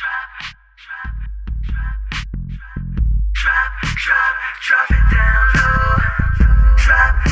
Drop drop, drop it down low. Drop,